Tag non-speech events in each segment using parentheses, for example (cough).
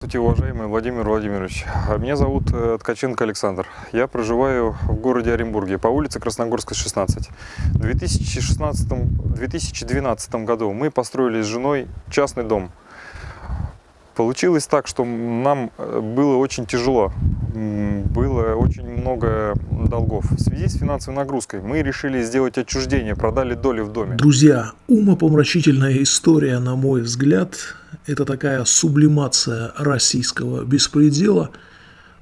Здравствуйте, уважаемый Владимир Владимирович. Меня зовут э, Ткаченко Александр. Я проживаю в городе Оренбурге по улице Красногорская, 16. В 2016-2012 году мы построили с женой частный дом. Получилось так, что нам э, было очень тяжело, было очень много долгов. В связи с финансовой нагрузкой мы решили сделать отчуждение, продали доли в доме. Друзья, умопомрачительная история, на мой взгляд, это такая сублимация российского беспредела,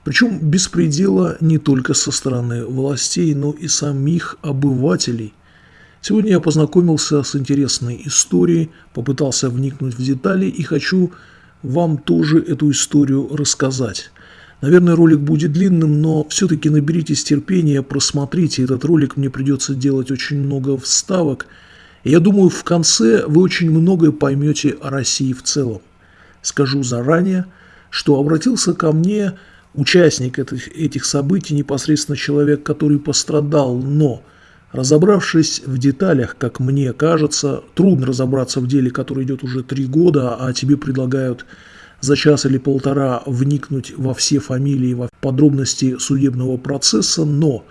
причем беспредела не только со стороны властей, но и самих обывателей. Сегодня я познакомился с интересной историей, попытался вникнуть в детали и хочу вам тоже эту историю рассказать. Наверное, ролик будет длинным, но все-таки наберитесь терпения, просмотрите этот ролик, мне придется делать очень много вставок – я думаю, в конце вы очень многое поймете о России в целом. Скажу заранее, что обратился ко мне участник этих, событий, непосредственно человек, который пострадал, но разобравшись в деталях, как мне кажется, трудно разобраться в деле, которое идет уже три года, а тебе предлагают за час или полтора вникнуть во все фамилии, во подробности судебного процесса, но,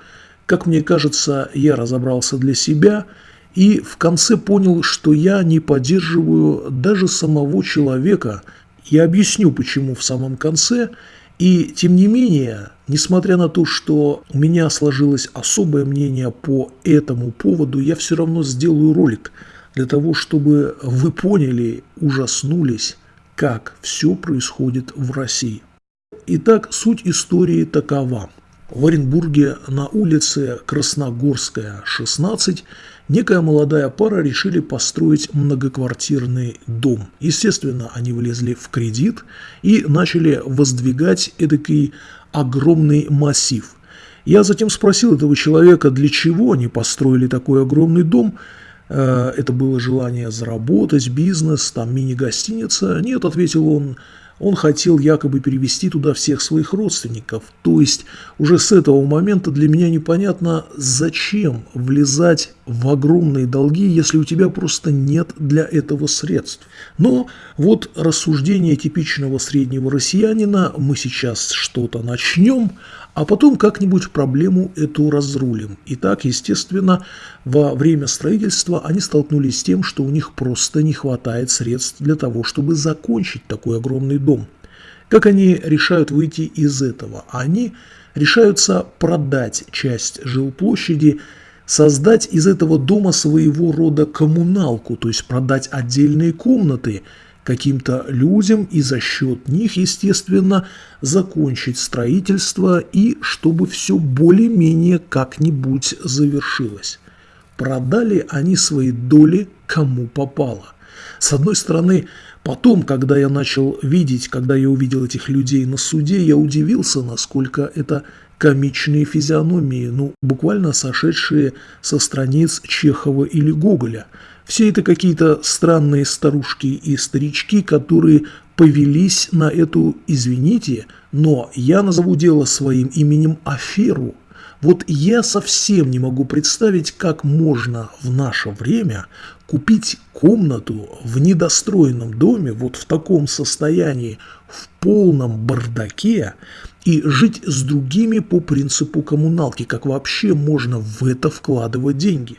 как мне кажется, я разобрался для себя – и в конце понял, что я не поддерживаю даже самого человека. Я объясню, почему в самом конце. И тем не менее, несмотря на то, что у меня сложилось особое мнение по этому поводу, я все равно сделаю ролик для того, чтобы вы поняли, ужаснулись, как все происходит в России. Итак, суть истории такова. В Оренбурге на улице Красногорская, 16, некая молодая пара решили построить многоквартирный дом. Естественно, они влезли в кредит и начали воздвигать эдакий огромный массив. Я затем спросил этого человека, для чего они построили такой огромный дом. Э, это было желание заработать, бизнес, там мини-гостиница. Нет, ответил он, он хотел якобы перевести туда всех своих родственников. То есть уже с этого момента для меня непонятно, зачем влезать в огромные долги, если у тебя просто нет для этого средств. Но вот рассуждение типичного среднего россиянина, мы сейчас что-то начнем, а потом как-нибудь проблему эту разрулим. И так, естественно, во время строительства они столкнулись с тем, что у них просто не хватает средств для того, чтобы закончить такой огромный дом. Как они решают выйти из этого? Они решаются продать часть жилплощади, создать из этого дома своего рода коммуналку, то есть продать отдельные комнаты каким-то людям и за счет них, естественно, закончить строительство и чтобы все более-менее как-нибудь завершилось. Продали они свои доли кому попало. С одной стороны, потом, когда я начал видеть, когда я увидел этих людей на суде, я удивился, насколько это комичные физиономии, ну, буквально сошедшие со страниц Чехова или Гоголя – все это какие-то странные старушки и старички, которые повелись на эту, извините, но я назову дело своим именем аферу. Вот я совсем не могу представить, как можно в наше время купить комнату в недостроенном доме, вот в таком состоянии, в полном бардаке, и жить с другими по принципу коммуналки, как вообще можно в это вкладывать деньги.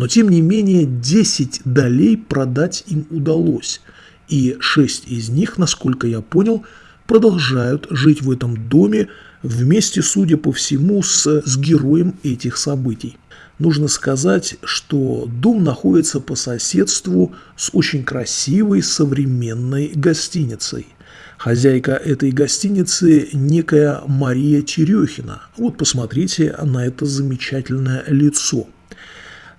Но тем не менее 10 долей продать им удалось, и 6 из них, насколько я понял, продолжают жить в этом доме вместе, судя по всему, с, с героем этих событий. Нужно сказать, что дом находится по соседству с очень красивой современной гостиницей. Хозяйка этой гостиницы – некая Мария Терехина. Вот посмотрите на это замечательное лицо –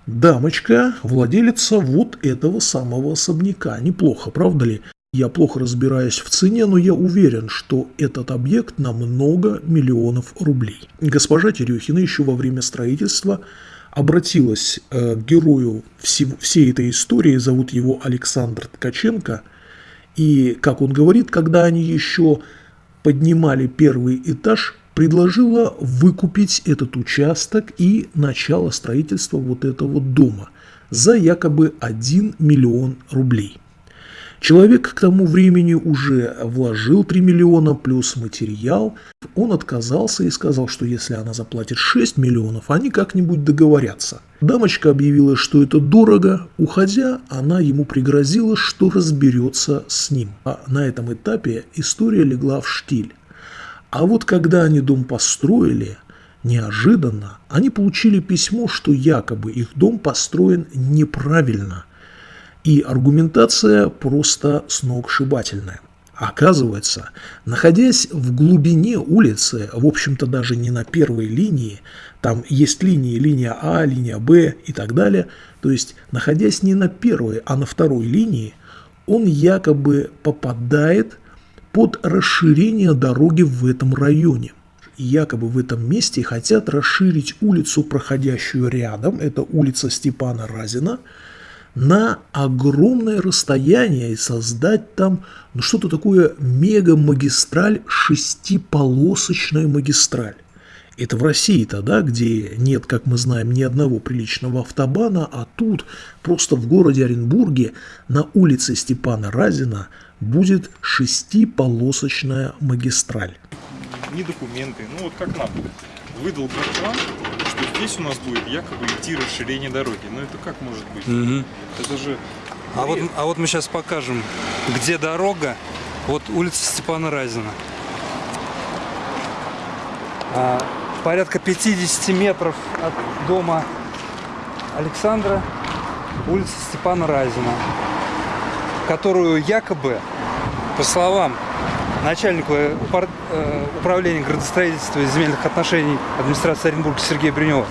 Дамочка, владелица вот этого самого особняка. Неплохо, правда ли? Я плохо разбираюсь в цене, но я уверен, что этот объект на много миллионов рублей. Госпожа Терехина еще во время строительства обратилась э, к герою всей этой истории, зовут его Александр Ткаченко, и, как он говорит, когда они еще поднимали первый этаж, предложила выкупить этот участок и начало строительства вот этого дома за якобы 1 миллион рублей. Человек к тому времени уже вложил 3 миллиона плюс материал. Он отказался и сказал, что если она заплатит 6 миллионов, они как-нибудь договорятся. Дамочка объявила, что это дорого. Уходя, она ему пригрозила, что разберется с ним. А на этом этапе история легла в штиль. А вот когда они дом построили, неожиданно они получили письмо, что якобы их дом построен неправильно – и аргументация просто сногсшибательная. Оказывается, находясь в глубине улицы, в общем-то даже не на первой линии, там есть линии, линия А, линия Б и так далее, то есть находясь не на первой, а на второй линии, он якобы попадает под расширение дороги в этом районе. Якобы в этом месте хотят расширить улицу, проходящую рядом, это улица Степана Разина, на огромное расстояние и создать там ну, что-то такое мега-магистраль, шестиполосочная магистраль. Это в России тогда, где нет, как мы знаем, ни одного приличного автобана, а тут просто в городе Оренбурге на улице Степана Разина будет шестиполосочная магистраль. Не документы, ну вот как нам выдал план, что здесь у нас будет якобы идти расширение дороги. Но это как может быть? Угу. Это же... А вот, а вот мы сейчас покажем, где дорога. Вот улица Степана Разина. А, порядка 50 метров от дома Александра улица Степана Разина, которую якобы, по словам начальнику э, управления градостроительства и земельных отношений администрации Оренбурга Сергея Бринева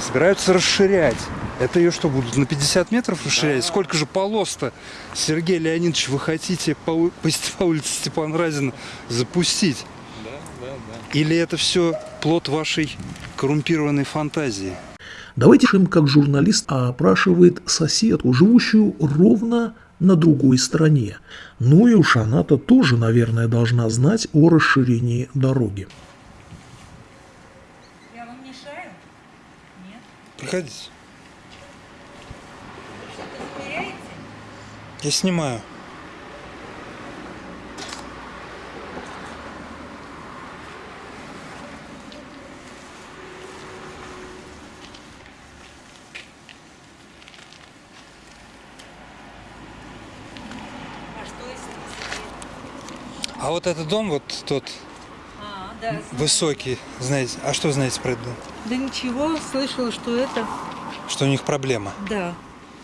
собираются расширять. Это ее что, будут на 50 метров расширять? Да. Сколько же полос-то, Сергей Леонидович, вы хотите по, по, по улице Степана Разина запустить? Да, да, да. Или это все плод вашей коррумпированной фантазии? Давайте им как журналист опрашивает соседку, живущую ровно на другой стороне. Ну и уж она-то тоже, наверное, должна знать о расширении дороги. Я вам мешаю? Нет? Приходите. Что-то? Я снимаю. А вот этот дом, вот тот А, да. знаю. высокий, знаете, а что знаете про этот дом? Да ничего, слышала, что это, Что у них проблема. да,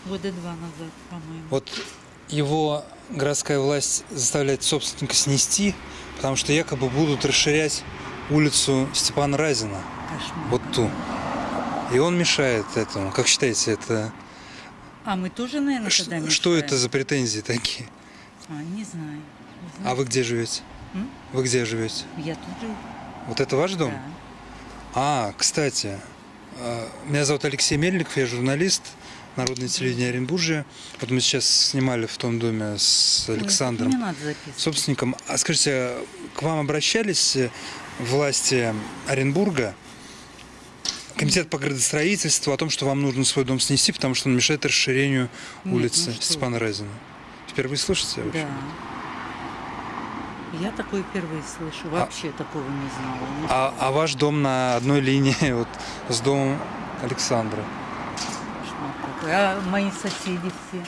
года два назад, по-моему. Вот его городская власть заставляет собственника снести, потому что якобы будут расширять улицу Степана Разина, Кошмар. вот ту. И он мешает этому. Как считаете, это А мы тоже, наверное, ш- тогда что мешаем? это за претензии такие? А, не знаю. А вы где живете? М? Вы где живете? Я тут живу. Вот это ваш дом? Да. А, кстати, э, меня зовут Алексей Мельников, я журналист Народное телевидение Оренбуржья. Вот мы сейчас снимали в том доме с Александром, Не надо записывать. собственником. А скажите, к вам обращались власти Оренбурга, комитет по градостроительству о том, что вам нужно свой дом снести, потому что он мешает расширению Нет, улицы ну что Степана Разина? Впервые слышите? вообще? Да. Я такое впервые слышу. Вообще такого не знала. А, а ваш дом на одной линии (laughs) вот, с домом Александра. А мои соседи все.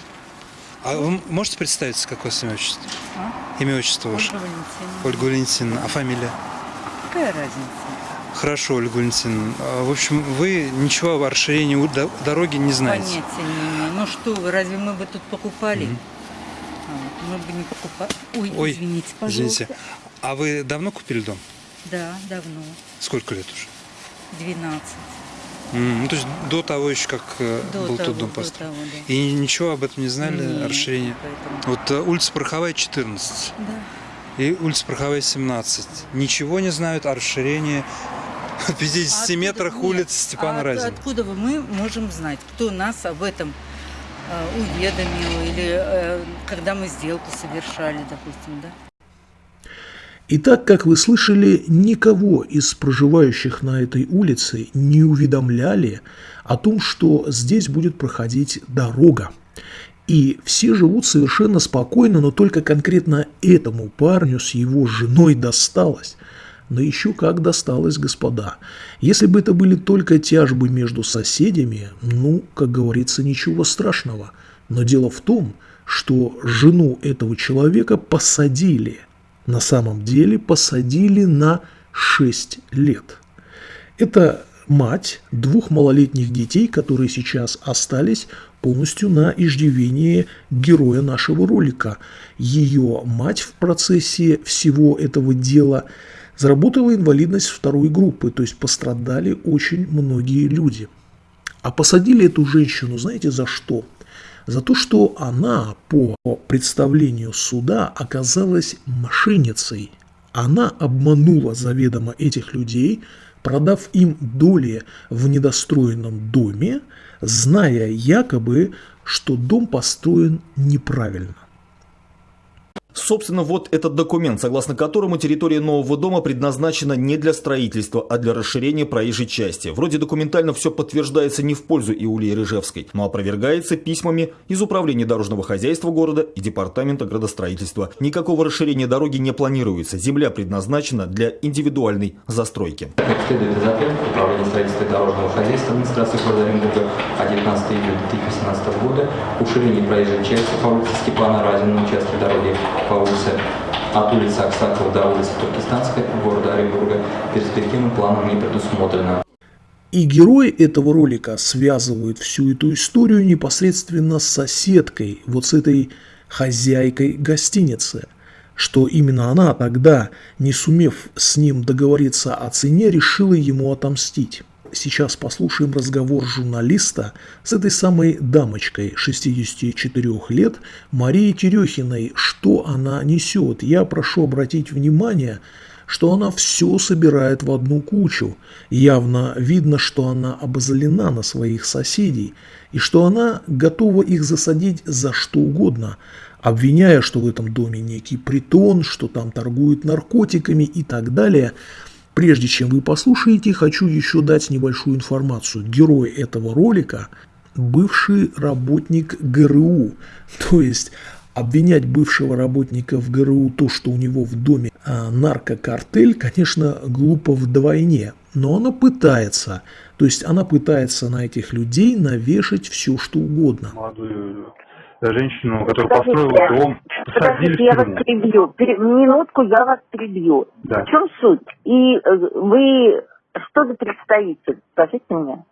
А вы можете представиться, какое имя отчество? А? Имя отчество ваше? Ольга Валентиновна. Ольга Валентиновна. А фамилия? Какая разница? Хорошо, Ольга Валентиновна. А, В общем, вы ничего о расширении дороги не знаете. Понятия не имею. Ну что вы, разве мы бы тут покупали? А, вот мы бы не покупали. Ой, Ой, извините, пожалуйста. Извините. А вы давно купили дом? Да, давно. Сколько лет уже? 12. М, Ну, то есть до того еще, как э, До был того, тот дом до построен. того, да. И ничего об этом не знали, Нет, о расширении? поэтому- Вот э, улица Пороховая, 14. Да. И улица Пороховая, 17. Ничего не знают о расширении (laughs) в 50 Откуда- метрах нет, улицы Степана а Разина. Откуда мы можем знать, кто нас об этом уведомил, или э, когда мы сделку совершали, допустим, да? Итак, как вы слышали, никого из проживающих на этой улице не уведомляли о том, что здесь будет проходить дорога. И все живут совершенно спокойно, но только конкретно этому парню с его женой досталось. Но еще как досталось, господа. Если бы это были только тяжбы между соседями, ну, как говорится, ничего страшного. Но дело в том, что жену этого человека посадили. На самом деле посадили на 6 лет. Это мать двух малолетних детей, которые сейчас остались полностью на иждивении героя нашего ролика. Ее мать в процессе всего этого дела заработала инвалидность второй группы, то есть пострадали очень многие люди. А посадили эту женщину, знаете, за что? За то, что она по представлению суда оказалась мошенницей. Она обманула заведомо этих людей, продав им доли в недостроенном доме, зная якобы, что дом построен неправильно. Собственно, вот этот документ, согласно которому территория нового дома предназначена не для строительства, а для расширения проезжей части. Вроде документально все подтверждается не в пользу Иулии Рыжевской, но опровергается письмами из Управления дорожного хозяйства города и Департамента градостроительства. Никакого расширения дороги не планируется. Земля предназначена для индивидуальной застройки. Следует ответа Управления строительства дорожного хозяйства администрации города Оренбурга 19 июля 2018 года уширение проезжей части по улице Степана Разина на участке дороги по от улицы Аксакова до улицы Туркестанской города Оренбурга перспективным планом не предусмотрено. И герой этого ролика связывает всю эту историю непосредственно с соседкой, вот с этой хозяйкой гостиницы, что именно она тогда, не сумев с ним договориться о цене, решила ему отомстить. Сейчас послушаем разговор журналиста с этой самой дамочкой 64 лет Марией Терехиной. Что она несет? Я прошу обратить внимание, что она все собирает в одну кучу. Явно видно, что она обозлена на своих соседей и что она готова их засадить за что угодно, обвиняя, что в этом доме некий притон, что там торгуют наркотиками и так далее – Прежде чем вы послушаете, хочу еще дать небольшую информацию. Герой этого ролика – бывший работник ГРУ. (laughs) То есть обвинять бывшего работника в ГРУ то, что у него в доме а, наркокартель, конечно, глупо вдвойне. Но она пытается. То есть она пытается на этих людей навешать все, что угодно. Молодую женщину, которая построила дом, посадили Подождите, я вас перебью. Пере- Минутку я вас перебью. Да. В чем суть? И э, вы что за представитель? Скажите мне.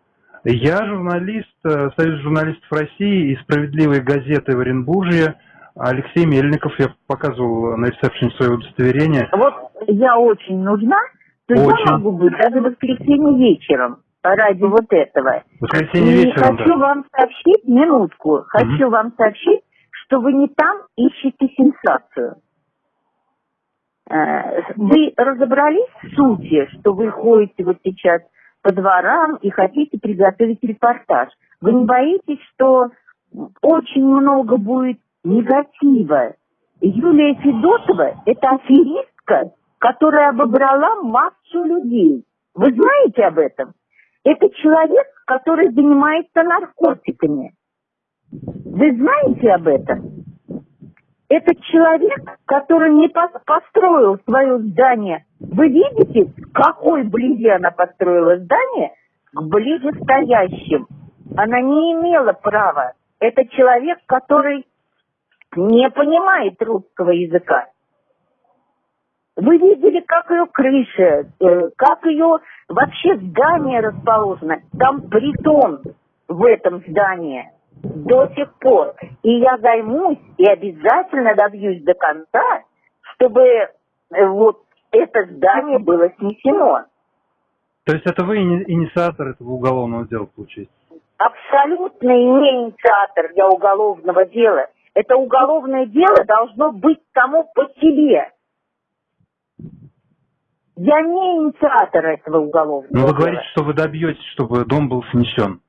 Я журналист э, Союза журналистов России и «Справедливой газеты» в Оренбурге. Алексей Мельников, я показывал на ресепшене свое удостоверение. Вот я очень нужна, то Очень. я могу быть даже в воскресенье вечером ради вот этого. Воскресенье И вечером, хочу да. вам сообщить, минутку, хочу вам сообщить, что вы не там ищете сенсацию. Э, Вы разобрались в сути, что вы ходите вот сейчас по дворам и хотите приготовить репортаж. Вы не боитесь, что очень много будет негатива? Юлия Федотова – это аферистка, которая обобрала массу людей. Вы знаете об этом? Это человек, который занимается наркотиками. Вы знаете об этом? Это человек, который не пос- построил свое здание. Вы видите, какой близи она построила здание? К ближестоящим. Она не имела права. Это человек, который не понимает русского языка. Вы видели, как ее крыша, э, как ее вообще здание расположено. Там притон в этом здании до сих пор. И я займусь и обязательно добьюсь до конца, чтобы э, вот это здание было снесено. То есть это вы ини- инициатор этого уголовного дела, получается? Абсолютно не инициатор для уголовного дела. Это уголовное дело должно быть само по себе. Я не инициатор этого уголовного Но Ну, вы дела. говорите, что вы добьетесь, чтобы дом был снесен.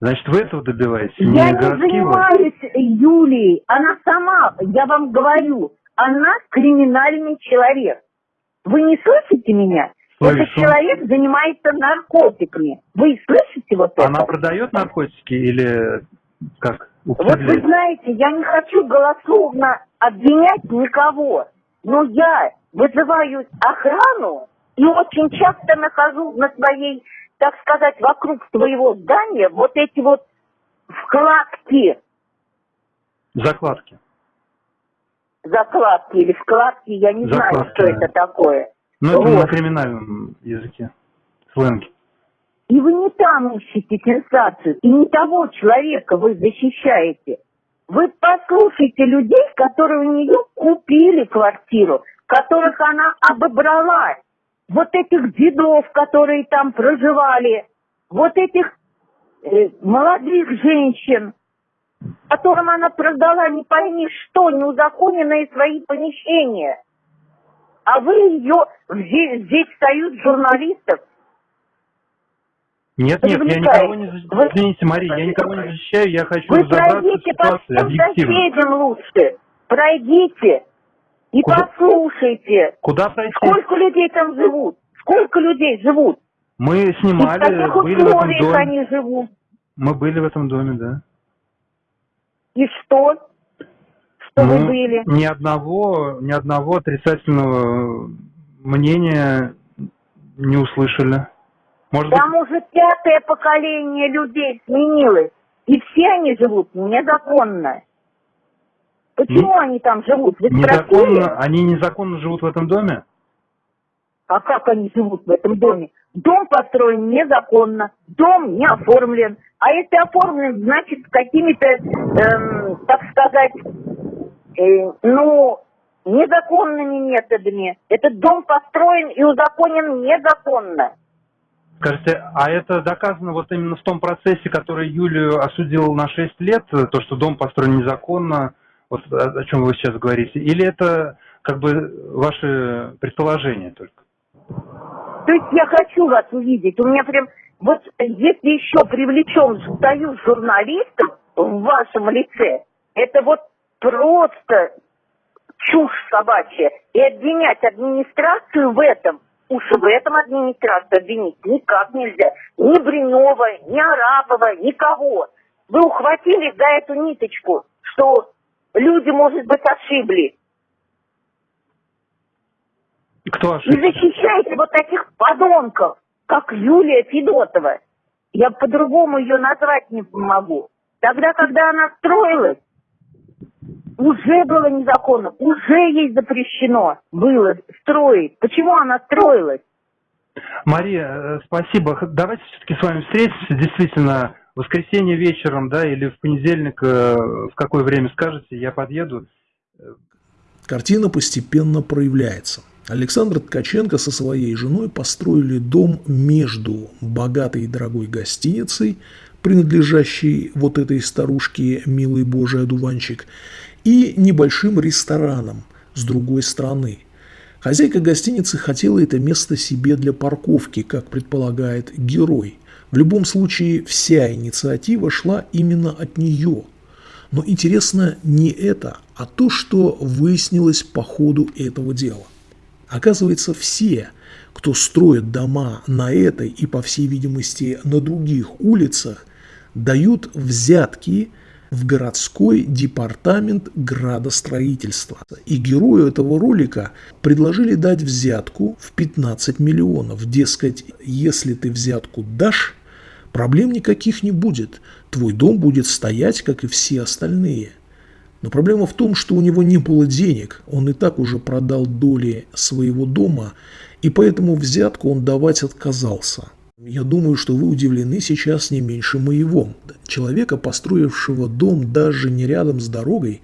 Значит, вы этого добиваетесь? Я не городские власти? занимаюсь Юлией. Она сама, я вам говорю, она криминальный человек. Вы не слышите меня? Слышу. Этот человек занимается наркотиками. Вы слышите вот это? Она продает наркотики или как? Вот вы знаете, я не хочу голословно обвинять никого, но я вызываю охрану и очень часто нахожу на своей, так сказать, вокруг своего здания вот эти вот вкладки, Закладки. закладки или вкладки, я не знаю, Закладки, что да. это такое. Ну, это Вот. на криминальном языке. Сленге. И вы не там ищете сенсацию, и не того человека вы защищаете. Вы послушайте людей, которые у нее купили квартиру, которых она обобрала. Вот этих дедов, которые там проживали, вот этих э, молодых женщин, которым она продала не пойми что, неузаконенные свои помещения. А вы ее, здесь, здесь союз журналистов, Нет, нет, я никого не защищаю. Вы- Извините, Мария, я никого не защищаю, я хочу Вы пройдите по соседям лучше. Пройдите и Куда? послушайте, Куда пройти? сколько людей там живут. Сколько людей живут. Мы И в снимали, были в этом доме. они живут. Мы были в этом доме, да. И что? Что вы Ну, были? Ни одного, ни одного отрицательного мнения не услышали. Может быть, Там уже пятое поколение людей сменилось. И все они живут незаконно. Почему они там живут? Вы спросили? незаконно, они незаконно живут в этом доме? А как они живут в этом доме? Дом построен незаконно, дом не оформлен. А если оформлен, значит, какими-то, эм, так сказать, э, ну, незаконными методами. Этот дом построен и узаконен незаконно. Скажите, а это доказано вот именно в том процессе, который Юлию осудил на 6 лет, то, что дом построен незаконно, вот о, чем вы сейчас говорите, или это как бы ваши предположения только? То есть я хочу вас увидеть. У меня прям, вот если еще привлечем союз журналистов в вашем лице, это вот просто чушь собачья. И обвинять администрацию в этом, уж в этом администрацию обвинить никак нельзя. Ни Бринева, ни Арапова, никого. Вы ухватились за эту ниточку, что люди, может быть, ошиблись. Кто И ошибся? защищаете вот таких подонков, как Юлия Федотова. Я по-другому ее назвать не могу. Тогда, когда она строилась, уже было незаконно, уже ей запрещено было строить. Почему она строилась? Мария, э, спасибо. Давайте все-таки с вами встретимся, действительно, в воскресенье вечером, да, или в понедельник, э, в какое время скажете, я подъеду. Картина постепенно проявляется. Александр Ткаченко со своей женой построили дом между богатой и дорогой гостиницей, принадлежащей вот этой старушке «Милый Божий одуванчик», и небольшим рестораном с другой стороны. Хозяйка гостиницы хотела это место себе для парковки, как предполагает герой. В любом случае, вся инициатива шла именно от нее. Но интересно не это, а то, что выяснилось по ходу этого дела. Оказывается, все, кто строит дома на этой и, по всей видимости, на других улицах, дают взятки в городской департамент градостроительства. И герою этого ролика предложили дать взятку в 15 миллионов. Дескать, если ты взятку дашь, проблем никаких не будет. Твой дом будет стоять, как и все остальные. Но проблема в том, что у него не было денег, он и так уже продал доли своего дома, и поэтому взятку он давать отказался. Я думаю, что вы удивлены сейчас не меньше моего. Человека, построившего дом даже не рядом с дорогой,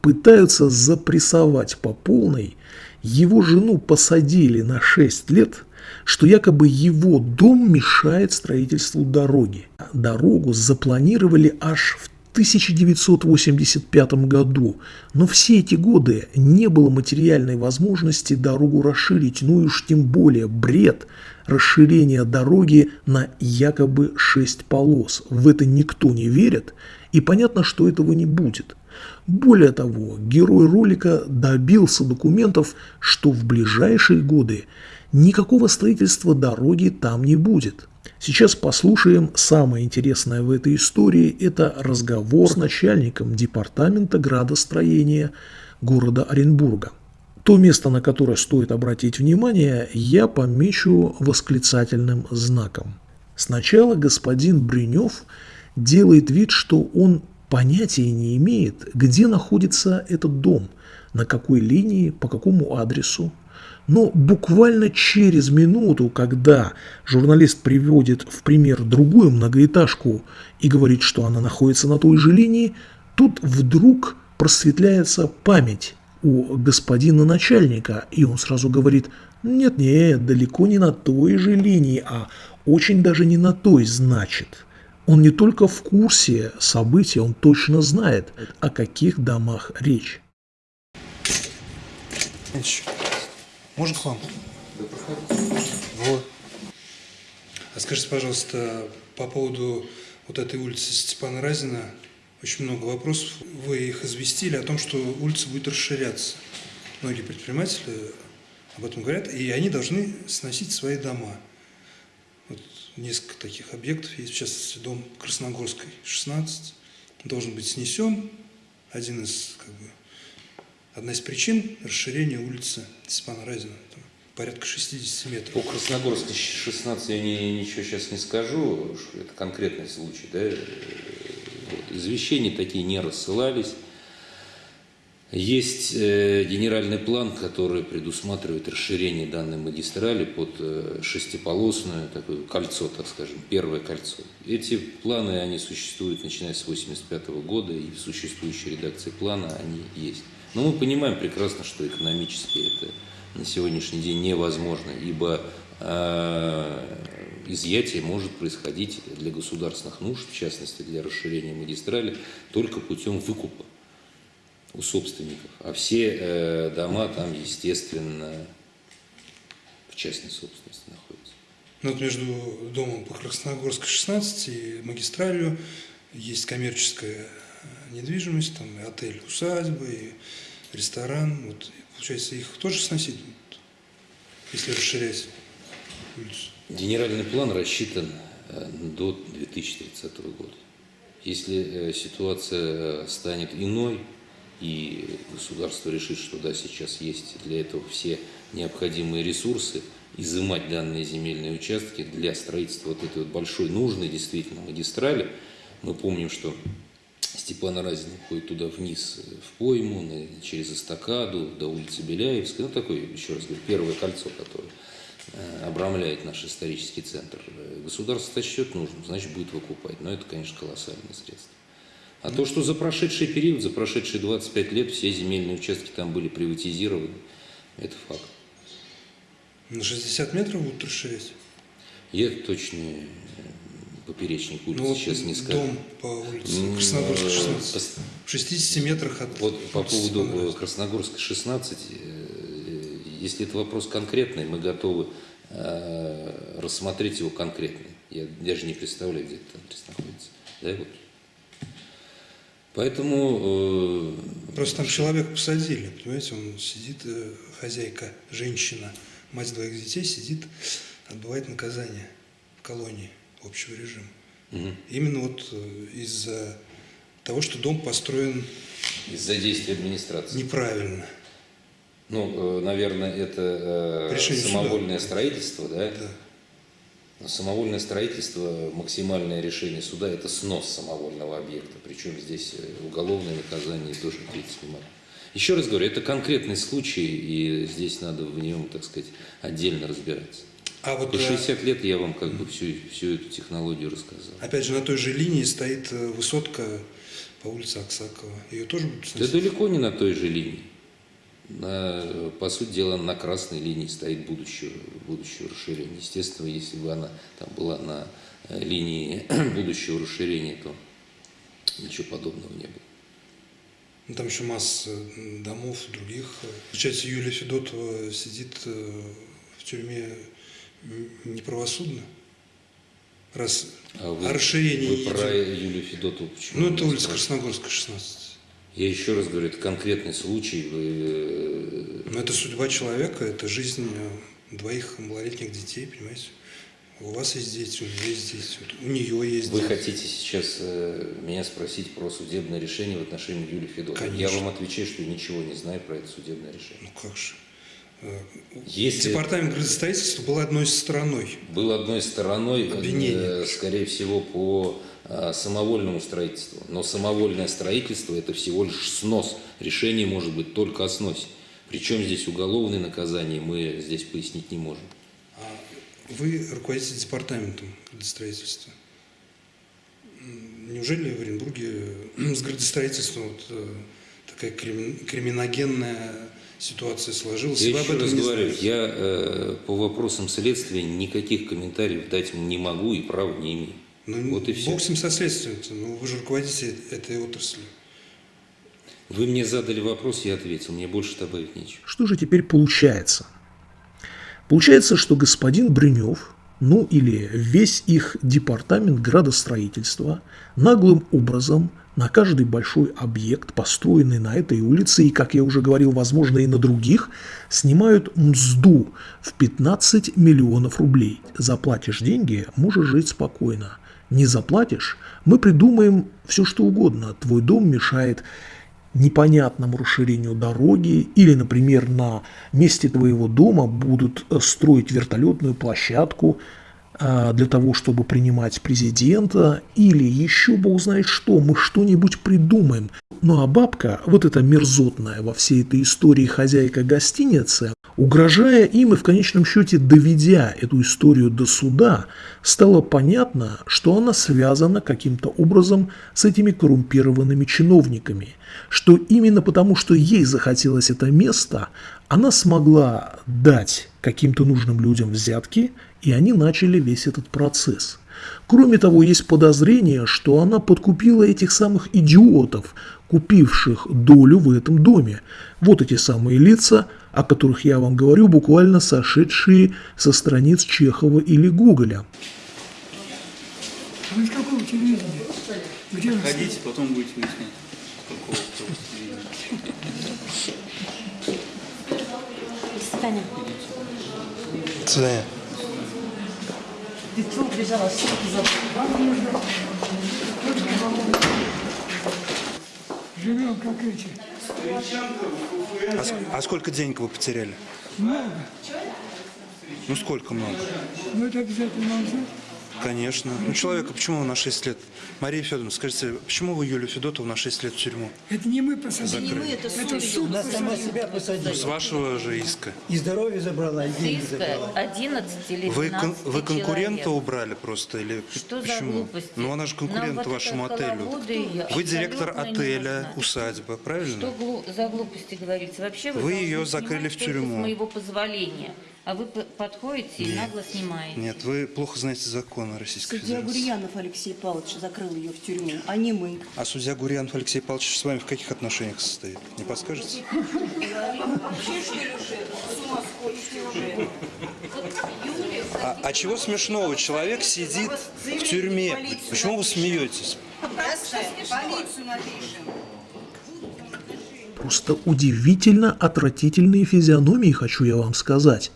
пытаются запрессовать по полной, его жену посадили на 6 лет, что якобы его дом мешает строительству дороги. Дорогу запланировали аж в 1985 году, но все эти годы не было материальной возможности дорогу расширить, ну и уж тем более бред расширения дороги на якобы 6 полос. В это никто не верит, и понятно, что этого не будет. Более того, герой ролика добился документов, что в ближайшие годы никакого строительства дороги там не будет. Сейчас послушаем самое интересное в этой истории. Это разговор с начальником департамента градостроения города Оренбурга. То место, на которое стоит обратить внимание, я помечу восклицательным знаком. Сначала господин Бринев делает вид, что он понятия не имеет, где находится этот дом, на какой линии, по какому адресу. Но буквально через минуту, когда журналист приводит в пример другую многоэтажку и говорит, что она находится на той же линии, тут вдруг просветляется память у господина начальника, и он сразу говорит, нет-нет, далеко не на той же линии, а очень даже не на той, значит. Он не только в курсе событий, он точно знает, о каких домах речь. Можно к вам? Да, проходите. Вот. А скажите, пожалуйста, по поводу вот этой улицы Степана Разина, очень много вопросов. Вы их известили о том, что улица будет расширяться. Многие предприниматели об этом говорят, и они должны сносить свои дома. Вот несколько таких объектов есть, в частности, дом Красногорской, 16, должен быть снесен. Один из, как бы, одна из причин расширения улицы Степана Разина. Там порядка 60 метров. По Красногорской 16 я не, ничего сейчас не скажу, это конкретный случай. Да? Извещения такие не рассылались. Есть э, генеральный план, который предусматривает расширение данной магистрали под э, шестиполосное такое кольцо, так скажем, первое кольцо. Эти планы, они существуют начиная с 1985 года, и в существующей редакции плана они есть. Но мы понимаем прекрасно, что экономически это на сегодняшний день невозможно, ибо изъятие может происходить для государственных нужд, в частности для расширения магистрали, только путем выкупа у собственников. А все э, дома там, естественно, в частной собственности находятся. Ну, вот между домом по Красногорской 16 и магистралью есть коммерческая недвижимость, там и отель, усадьба, и ресторан. Вот, получается, их тоже сносить если расширять? Генеральный план рассчитан э, до 2030 года. Если э, ситуация станет иной, и государство решит, что да, сейчас есть для этого все необходимые ресурсы, изымать данные земельные участки для строительства вот этой вот большой нужной действительно магистрали. Мы помним, что Степана Разина ходит туда вниз в пойму, через эстакаду до улицы Беляевской. Ну, такое, еще раз говорю, первое кольцо, которое э, обрамляет наш исторический центр. Государство сочтет нужным, значит, будет выкупать. Но это, конечно, колоссальные средства. А то, что за прошедший период, за прошедшие 25 лет все земельные участки там были приватизированы, это факт. На 60 метров будут расширять? Я точно э, поперечник улицы ну, сейчас не скажу. Дом по улице Красногорской 16. В 60 метрах от Вот по поводу Красногорской 16, э, если это вопрос конкретный, мы готовы э, рассмотреть его конкретно. Я даже не представляю, где этот адрес находится. Да, вот Поэтому... Э, Просто там человека посадили, понимаете, он сидит, э, хозяйка, женщина, мать двоих детей, сидит, отбывает наказание в колонии общего режима. Угу. Именно вот э, из-за того, что дом построен... Из-за действия администрации. Неправильно. Ну, наверное, это Решение самовольное суда. строительство, да? Да. Самовольное строительство, максимальное решение суда – это снос самовольного объекта. Причем здесь э, уголовное наказание тоже ответить не Еще раз говорю, это конкретный случай, и здесь надо в нем, так сказать, отдельно разбираться. А вот, По 60 э, лет я вам как бы всю, всю эту технологию рассказал. Опять же, на той же линии стоит э, высотка по улице Аксакова. Ее тоже будут сносить? Да далеко не на той же линии на, по сути дела, на красной линии стоит будущее, будущее расширение. Естественно, если бы она там была на э, линии (clears throat) будущего расширения, то ничего подобного не было. Ну, там еще масса домов других. Получается, Юлия Федотова сидит э, в тюрьме неправосудно? Раз а вы, расширение вы про Юлию Федотову почему? Ну, это улица Красногорская, 16. Я еще раз говорю, это конкретный случай. Вы... Э, Но это судьба человека, это жизнь двоих малолетних детей, понимаете? У вас есть дети, у меня есть дети, у нее есть Вы дети. хотите сейчас э, меня спросить про судебное решение в отношении Юлии Федотовой? Я Конечно. вам отвечаю, что ничего не знаю про это судебное решение. Ну как же. Э, Если Департамент градостроительства был одной стороной. был одной стороной, э, Обвинение. скорее всего, по э, самовольному строительству. Но самовольное строительство – это всего лишь снос. Решение может быть только о сносе. Причем здесь уголовные наказания мы здесь пояснить не можем. А вы руководитель департаментом градостроительства. Неужели в Оренбурге э, (clears throat) с градостроительством вот, э, такая крим- криминогенная ситуация сложилась? Я Вы еще раз говорю, я э, по вопросам следствия никаких комментариев дать не могу и права не имею. Ну, вот и все. Бог с ним со следствием ну вы же руководитель этой отрасли. Вы мне задали вопрос, я ответил. Мне больше добавить нечего. Что же теперь получается? Получается, что господин Брюнев, ну или весь их департамент градостроительства наглым образом на каждый большой объект, построенный на этой улице, и, как я уже говорил, возможно, и на других, снимают мзду в 15 миллионов рублей. Заплатишь деньги, можешь жить спокойно. Не заплатишь, мы придумаем все, что угодно. Твой дом мешает непонятному расширению дороги или, например, на месте твоего дома будут э, строить вертолетную площадку для того, чтобы принимать президента или еще бог знает что, мы что-нибудь придумаем. Ну а бабка, вот эта мерзотная во всей этой истории хозяйка гостиницы, угрожая им и в конечном счете доведя эту историю до суда, стало понятно, что она связана каким-то образом с этими коррумпированными чиновниками, что именно потому, что ей захотелось это место, она смогла дать каким-то нужным людям взятки, и они начали весь этот процесс. Кроме того, есть подозрение, что она подкупила этих самых идиотов, купивших долю в этом доме. Вот эти самые лица, о которых я вам говорю, буквально сошедшие со страниц Чехова или Гоголя. Вы из какого телевидения? Где вы? Ходите, потом будете выяснять, какого телевидения. Таня, До свидания. ты чего убежала? Что ты забыла? Живем как эти. А, а сколько денег вы потеряли? Много. Ну сколько много? Но это обязательно знать. Конечно. Ну человека почему на 6 лет? Мария Федоровна, скажите, почему вы Юлию Федотову на 6 лет в тюрьму? Это не мы посадили. Закрыли. это суд. Она сама себя посадила. С вашего же иска. И здоровье забрала, и деньги забрала. 11 или 12 Вы, кон- вы конкурента человек. убрали просто или Что за почему? глупости? Ну она же конкурент Нам вот вашему это отелю. Вы директор не отеля, усадьба, правильно? Что глу- за глупости говорите? Вообще вы, Вы ее закрыли в тюрьму. с моего позволения. А вы подходите и Нет. нагло снимаете. Нет, вы плохо знаете законы Российской Судья Федерации. Гурьянов Алексей Павлович закрыл ее в тюрьму, а не мы. А судья Гурьянов Алексей Павлович с вами в каких отношениях состоит? Не подскажете? А, а чего смешного? Человек сидит в тюрьме. Почему вы смеетесь? Полицию напишем. Просто удивительно отвратительные физиономии, хочу я вам сказать.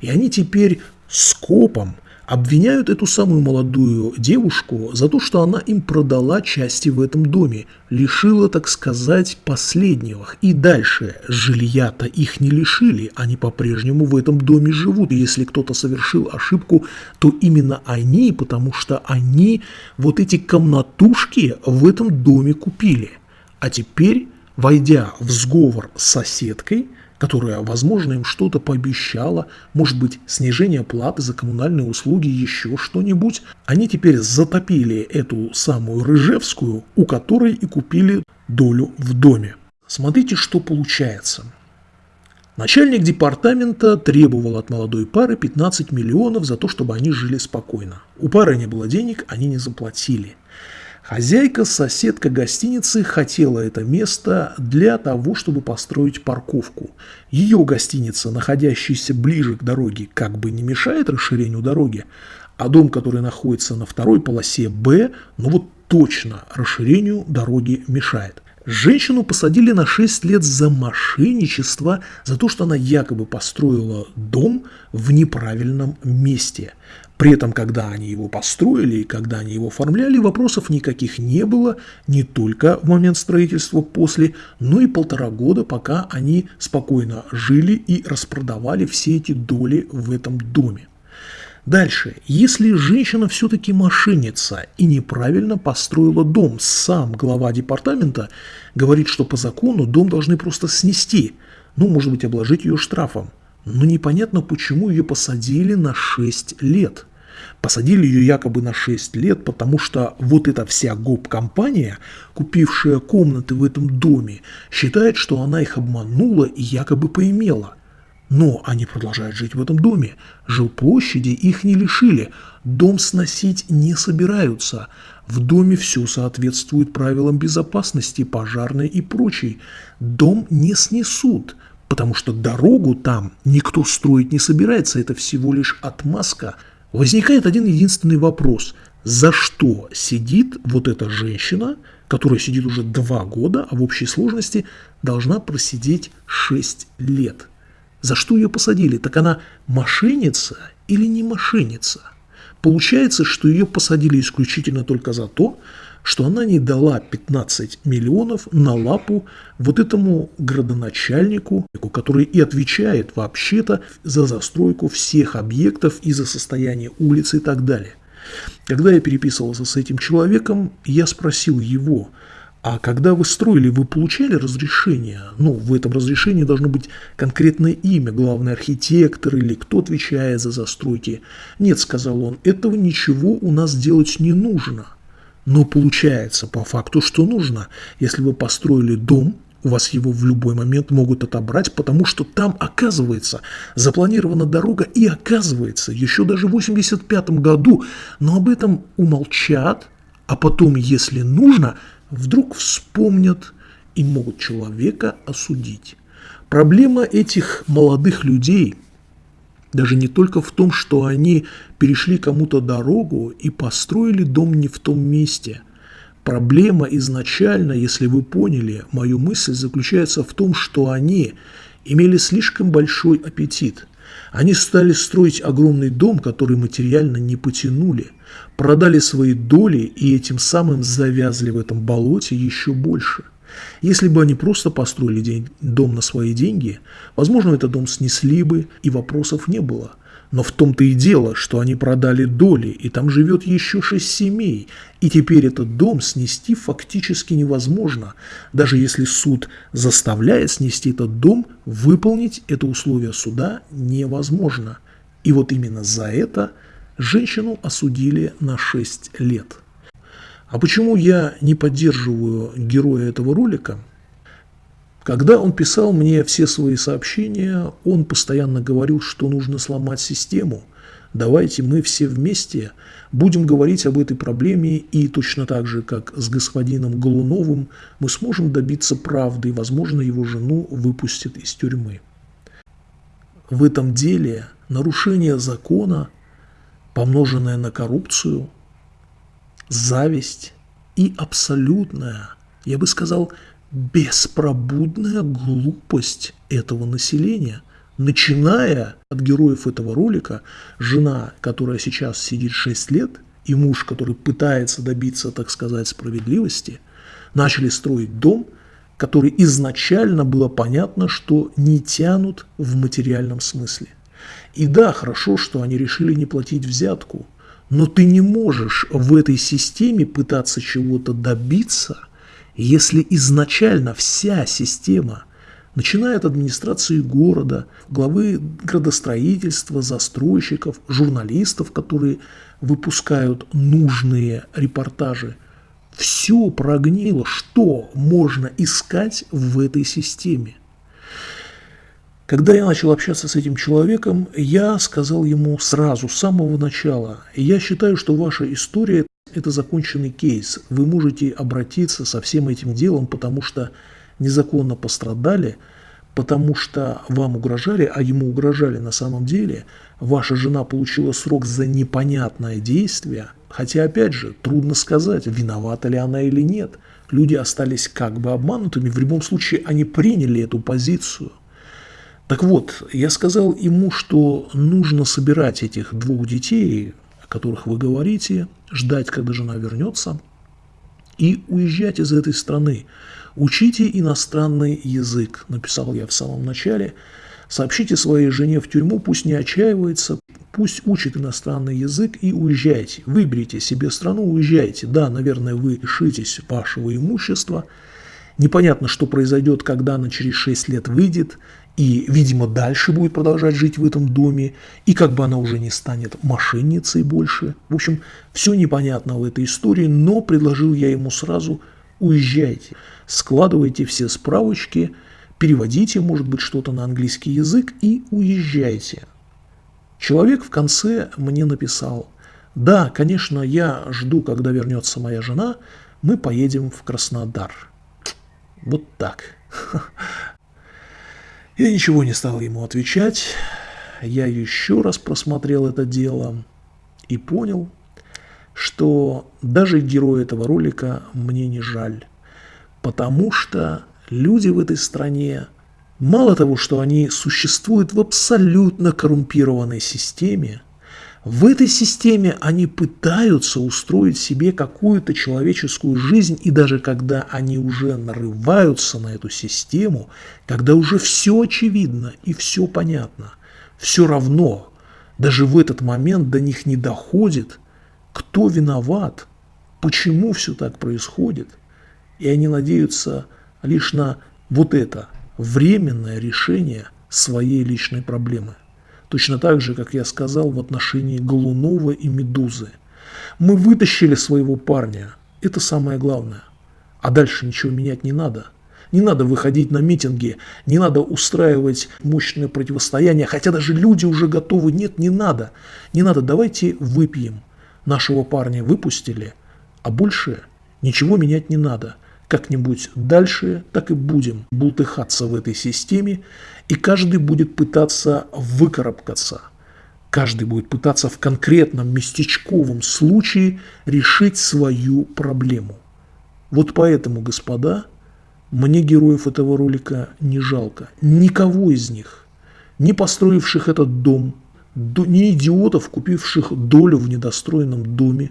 И они теперь скопом обвиняют эту самую молодую девушку за то, что она им продала части в этом доме, лишила, так сказать, последнего. И дальше жилья-то их не лишили, они по-прежнему в этом доме живут. И если кто-то совершил ошибку, то именно они, потому что они вот эти комнатушки в этом доме купили. А теперь войдя в сговор с соседкой, которая, возможно, им что-то пообещала, может быть, снижение платы за коммунальные услуги, еще что-нибудь, они теперь затопили эту самую Рыжевскую, у которой и купили долю в доме. Смотрите, что получается. Начальник департамента требовал от молодой пары 15 миллионов за то, чтобы они жили спокойно. У пары не было денег, они не заплатили. Хозяйка, соседка гостиницы хотела это место для того, чтобы построить парковку. Ее гостиница, находящаяся ближе к дороге, как бы не мешает расширению дороги, а дом, который находится на второй полосе Б, ну вот точно расширению дороги мешает. Женщину посадили на 6 лет за мошенничество, за то, что она якобы построила дом в неправильном месте. При этом, когда они его построили и когда они его оформляли, вопросов никаких не было, не только в момент строительства после, но и полтора года, пока они спокойно жили и распродавали все эти доли в этом доме. Дальше, если женщина все-таки мошенница и неправильно построила дом, сам глава департамента говорит, что по закону дом должны просто снести, ну, может быть, обложить ее штрафом. Но непонятно, почему ее посадили на 6 лет. Посадили ее якобы на 6 лет, потому что вот эта вся гоп-компания, купившая комнаты в этом доме, считает, что она их обманула и якобы поимела. Но они продолжают жить в этом доме. Жилплощади их не лишили. Дом сносить не собираются. В доме все соответствует правилам безопасности, пожарной и прочей. Дом не снесут, потому что дорогу там никто строить не собирается. Это всего лишь отмазка. Возникает один единственный вопрос. За что сидит вот эта женщина, которая сидит уже два года, а в общей сложности должна просидеть 6 лет? За что ее посадили? Так она мошенница или не мошенница? Получается, что ее посадили исключительно только за то, что она не дала 15 миллионов на лапу вот этому градоначальнику, который и отвечает вообще-то за застройку всех объектов и за состояние улиц и так далее. Когда я переписывался с этим человеком, я спросил его – а когда вы строили, вы получали разрешение? Ну, в этом разрешении должно быть конкретное имя, главный архитектор или кто отвечает за застройки. Нет, сказал он, этого ничего у нас делать не нужно. Но получается по факту, что нужно. Если вы построили дом, у вас его в любой момент могут отобрать, потому что там, оказывается, запланирована дорога, и оказывается, еще даже в 85 году, но об этом умолчат, а потом, если нужно, вдруг вспомнят и могут человека осудить. Проблема этих молодых людей даже не только в том, что они перешли кому-то дорогу и построили дом не в том месте. Проблема изначально, если вы поняли мою мысль, заключается в том, что они имели слишком большой аппетит. Они стали строить огромный дом, который материально не потянули – продали свои доли и этим самым завязли в этом болоте еще больше. Если бы они просто построили день, дом на свои деньги, возможно, этот дом снесли бы и вопросов не было. Но в том-то и дело, что они продали доли, и там живет еще шесть семей, и теперь этот дом снести фактически невозможно. Даже если суд заставляет снести этот дом, выполнить это условие суда невозможно. И вот именно за это – Женщину осудили на 6 лет. А почему я не поддерживаю героя этого ролика? Когда он писал мне все свои сообщения, он постоянно говорил, что нужно сломать систему. Давайте мы все вместе будем говорить об этой проблеме, и точно так же, как с господином Голуновым, мы сможем добиться правды, и, возможно, его жену выпустят из тюрьмы. В этом деле нарушение закона – помноженное на коррупцию, зависть и абсолютная, я бы сказал, беспробудная глупость этого населения, начиная от героев этого ролика, жена, которая сейчас сидит 6 лет, и муж, который пытается добиться, так сказать, справедливости, начали строить дом, который изначально было понятно, что не тянут в материальном смысле. И да, хорошо, что они решили не платить взятку, но ты не можешь в этой системе пытаться чего-то добиться, если изначально вся система, начиная от администрации города, главы градостроительства, застройщиков, журналистов, которые выпускают нужные репортажи, все прогнило, что можно искать в этой системе. Когда я начал общаться с этим человеком, я сказал ему сразу, с самого начала, я считаю, что ваша история – это законченный кейс. Вы можете обратиться со всем этим делом, потому что незаконно пострадали, потому что вам угрожали, а ему угрожали на самом деле. Ваша жена получила срок за непонятное действие, хотя, опять же, трудно сказать, виновата ли она или нет. Люди остались как бы обманутыми, в любом случае они приняли эту позицию. Так вот, я сказал ему, что нужно собирать этих двух детей, о которых вы говорите, ждать, когда жена вернется, и уезжать из этой страны. Учите иностранный язык, написал я в самом начале. Сообщите своей жене в тюрьму, пусть не отчаивается, пусть учит иностранный язык и уезжайте. Выберите себе страну, уезжайте. Да, наверное, вы лишитесь вашего имущества. Непонятно, что произойдет, когда она через 6 лет выйдет и, видимо, дальше будет продолжать жить в этом доме, и как бы она уже не станет мошенницей больше. В общем, все непонятно в этой истории, но предложил я ему сразу уезжайте, складывайте все справочки, переводите, может быть, что-то на английский язык и уезжайте. Человек в конце мне написал, да, конечно, я жду, когда вернется моя жена, мы поедем в Краснодар. Вот так. (laughs) Я ничего не стал ему отвечать. Я еще раз просмотрел это дело и понял, что даже герой этого ролика мне не жаль. Потому что люди в этой стране, мало того, что они существуют в абсолютно коррумпированной системе, в этой системе они пытаются устроить себе какую-то человеческую жизнь, и даже когда они уже нарываются на эту систему, когда уже все очевидно и все понятно, все равно даже в этот момент до них не доходит, кто виноват, почему все так происходит, и они надеются лишь на вот это временное решение своей личной проблемы. Точно так же, как я сказал в отношении Голунова и Медузы. Мы вытащили своего парня. Это самое главное. А дальше ничего менять не надо. Не надо выходить на митинги, не надо устраивать мощное противостояние, хотя даже люди уже готовы. Нет, не надо. Не надо, давайте выпьем. Нашего парня выпустили, а больше ничего менять не надо как-нибудь дальше так и будем бултыхаться в этой системе, и каждый будет пытаться выкарабкаться. Каждый будет пытаться в конкретном местечковом случае решить свою проблему. Вот поэтому, господа, мне героев этого ролика не жалко. Никого из них, не построивших этот дом, ни идиотов, купивших долю в недостроенном доме,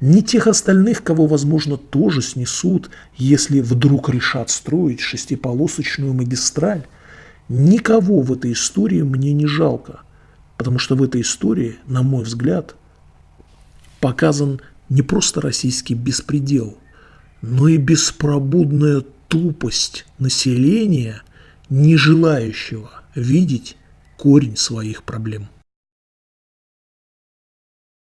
ни тех остальных, кого, возможно, тоже снесут, если вдруг решат строить шестиполосочную магистраль. Никого в этой истории мне не жалко, потому что в этой истории, на мой взгляд, показан не просто российский беспредел, но и беспробудная тупость населения, не желающего видеть корень своих проблем.